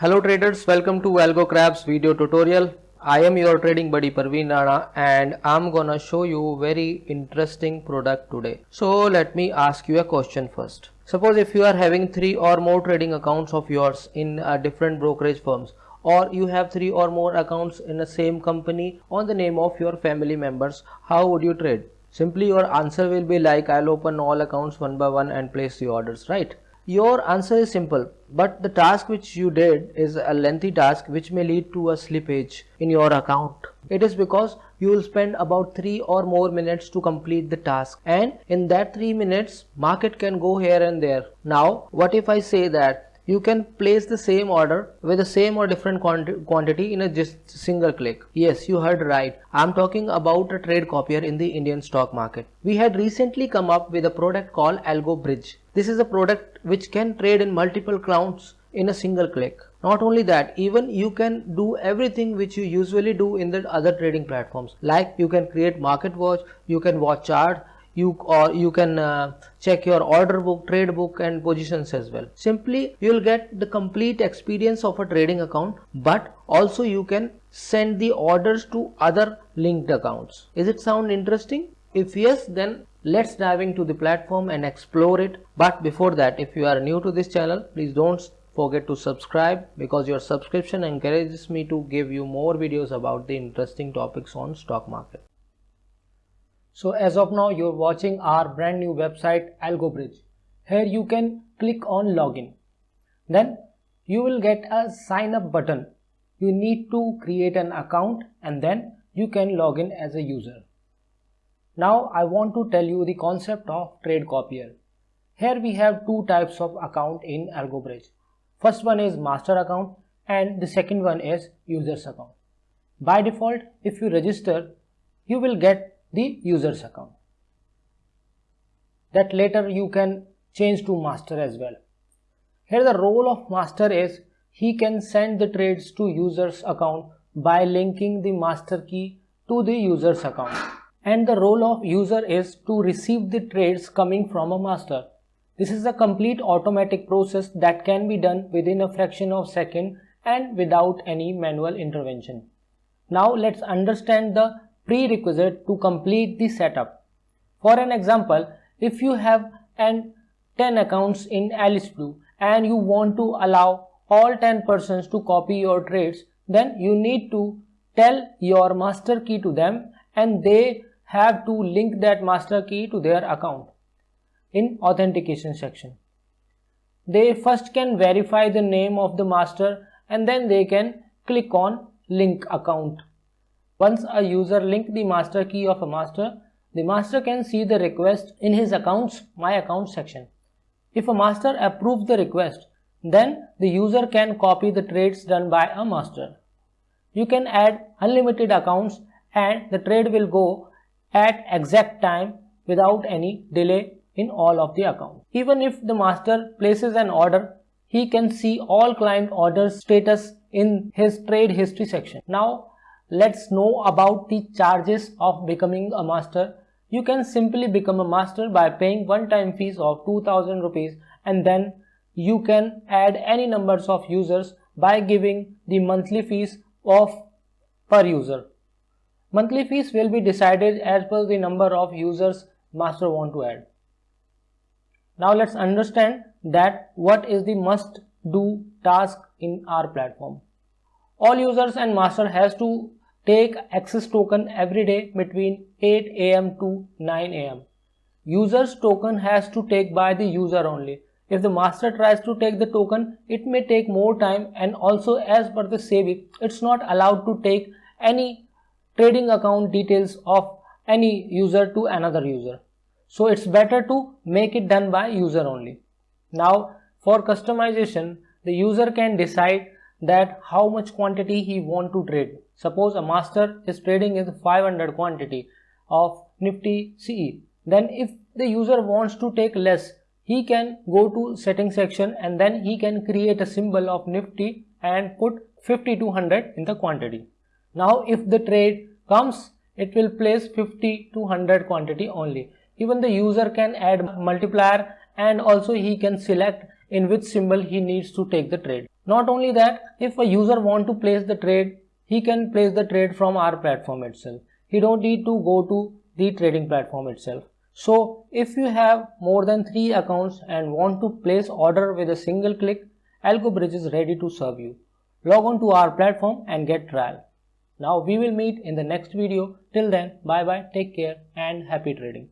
Hello traders, welcome to AlgoCrab's video tutorial. I am your trading buddy Parveen Rana and I'm gonna show you very interesting product today. So let me ask you a question first. Suppose if you are having three or more trading accounts of yours in uh, different brokerage firms or you have three or more accounts in the same company on the name of your family members, how would you trade? Simply your answer will be like I'll open all accounts one by one and place the orders, right? Your answer is simple, but the task which you did is a lengthy task which may lead to a slippage in your account. It is because you will spend about 3 or more minutes to complete the task and in that 3 minutes market can go here and there. Now what if I say that you can place the same order with the same or different quantity in a just single click. Yes, you heard right. I'm talking about a trade copier in the Indian stock market. We had recently come up with a product called Algo Bridge. This is a product which can trade in multiple accounts in a single click. Not only that, even you can do everything which you usually do in the other trading platforms. Like you can create market watch, you can watch chart, you or you can uh, check your order book trade book and positions as well. Simply you will get the complete experience of a trading account but also you can send the orders to other linked accounts. Is it sound interesting? If yes then let's dive into the platform and explore it. But before that if you are new to this channel please don't forget to subscribe because your subscription encourages me to give you more videos about the interesting topics on stock market so as of now you're watching our brand new website AlgoBridge. Here you can click on login. Then you will get a sign up button. You need to create an account and then you can log in as a user. Now I want to tell you the concept of trade copier. Here we have two types of account in AlgoBridge. First one is master account and the second one is users account. By default, if you register, you will get the user's account that later you can change to master as well. Here the role of master is he can send the trades to user's account by linking the master key to the user's account and the role of user is to receive the trades coming from a master. This is a complete automatic process that can be done within a fraction of second and without any manual intervention. Now let's understand the prerequisite to complete the setup. For an example, if you have an 10 accounts in Alice Blue and you want to allow all 10 persons to copy your trades, then you need to tell your master key to them and they have to link that master key to their account in authentication section. They first can verify the name of the master and then they can click on link account once a user link the master key of a master, the master can see the request in his accounts my account section. If a master approves the request, then the user can copy the trades done by a master. You can add unlimited accounts and the trade will go at exact time without any delay in all of the accounts. Even if the master places an order, he can see all client orders status in his trade history section. Now let's know about the charges of becoming a master. You can simply become a master by paying one-time fees of 2000 rupees and then you can add any numbers of users by giving the monthly fees of per user. Monthly fees will be decided as per the number of users master want to add. Now let's understand that what is the must do task in our platform. All users and master has to take access token every day between 8 am to 9 am. User's token has to take by the user only. If the master tries to take the token, it may take more time and also as per the SEBI, it's not allowed to take any trading account details of any user to another user. So it's better to make it done by user only. Now for customization, the user can decide that how much quantity he want to trade. Suppose a master is trading is 500 quantity of Nifty CE. Then if the user wants to take less, he can go to setting section and then he can create a symbol of Nifty and put 50 to 100 in the quantity. Now if the trade comes, it will place 50 to 100 quantity only. Even the user can add multiplier and also he can select in which symbol he needs to take the trade. Not only that, if a user want to place the trade, he can place the trade from our platform itself. He don't need to go to the trading platform itself. So if you have more than three accounts and want to place order with a single click, AlgoBridge is ready to serve you. Log on to our platform and get trial. Now we will meet in the next video. Till then, bye bye, take care and happy trading.